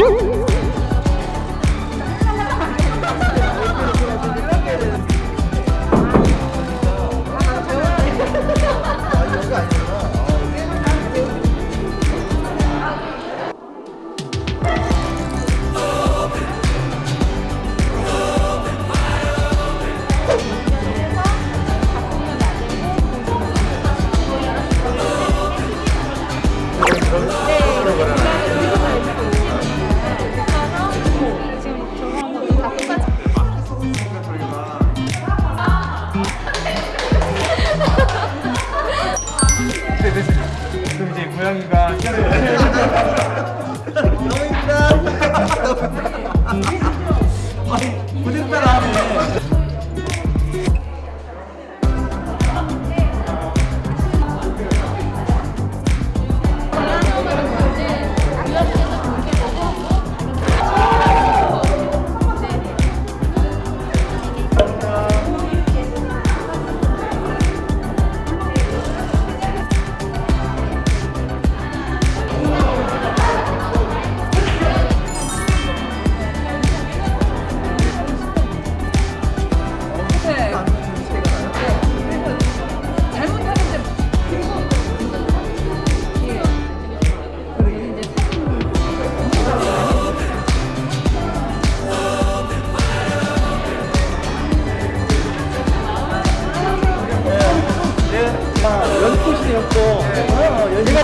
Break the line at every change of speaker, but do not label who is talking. Woo!
연꽃이었고 네. 어,